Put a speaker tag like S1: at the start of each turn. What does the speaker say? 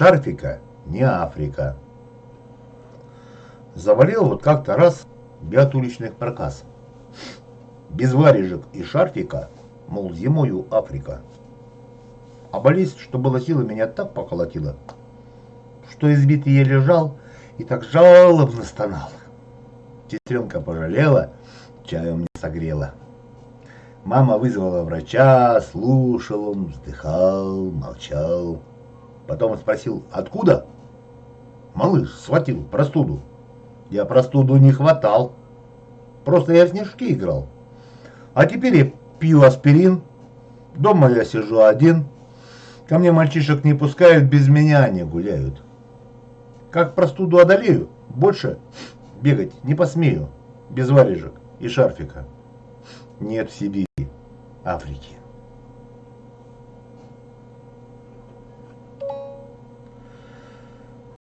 S1: шарфика не Африка. Заболел вот как-то раз бят уличных проказ. Без варежек и шарфика, мол, зимою Африка. А болезнь, что было силы, меня так поколотила, что избитый я лежал и так жалобно стонал. Сестренка пожалела, чаем не согрела. Мама вызвала врача, слушал он, вздыхал, молчал. Потом спросил, откуда? Малыш схватил простуду. Я простуду не хватал. Просто я в снежки играл. А теперь я пью аспирин. Дома я сижу один. Ко мне мальчишек не пускают, без меня они гуляют. Как простуду одолею, больше бегать не посмею. Без варежек и шарфика. Нет в Сибири Африки.